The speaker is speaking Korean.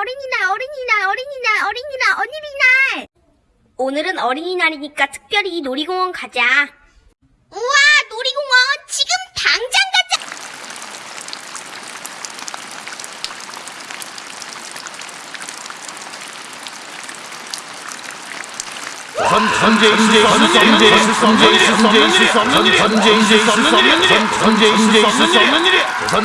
어린이날, 어린이날, 어린이날, 어린이날, 어린이날. 오늘은 어린이날이니까 특별히 놀이공원 가자. 우와, 놀이공원. 지금 당장 가자. 전쟁 있을 수 없는 일이 있을 수 없는 일이 전쟁 있을 수 없는 전쟁 있을 수 없는 일이 전쟁 있을 수 없는 일이